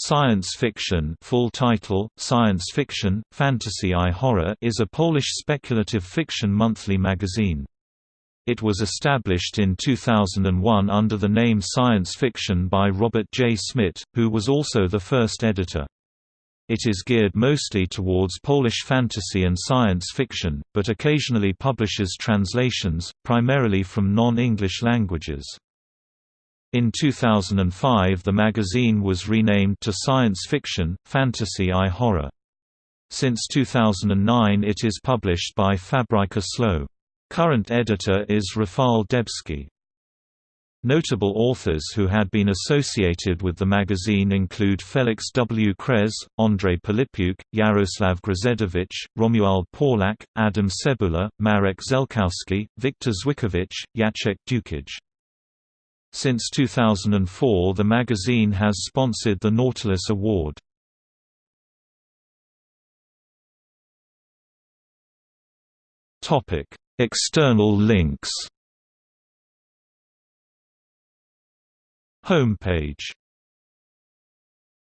Science Fiction full title, Science Fiction, Fantasy i Horror is a Polish speculative fiction monthly magazine. It was established in 2001 under the name Science Fiction by Robert J. Szmidt, who was also the first editor. It is geared mostly towards Polish fantasy and science fiction, but occasionally publishes translations, primarily from non-English languages. In 2005 the magazine was renamed to Science Fiction, Fantasy i Horror. Since 2009 it is published by Fabryka Słów. Current editor is Rafał Dębski. Notable authors who had been associated with the magazine include Feliks W. Kres, Andrzej Pilipiuk, Jarosław Grzędowicz, Romuald Pawlak, Adam Cebula, Marek Żelkowski, Wiktor Żwikiewicz, Jacek Dukaj. Since 2004 the magazine has sponsored the Nautilus Award. External links Homepage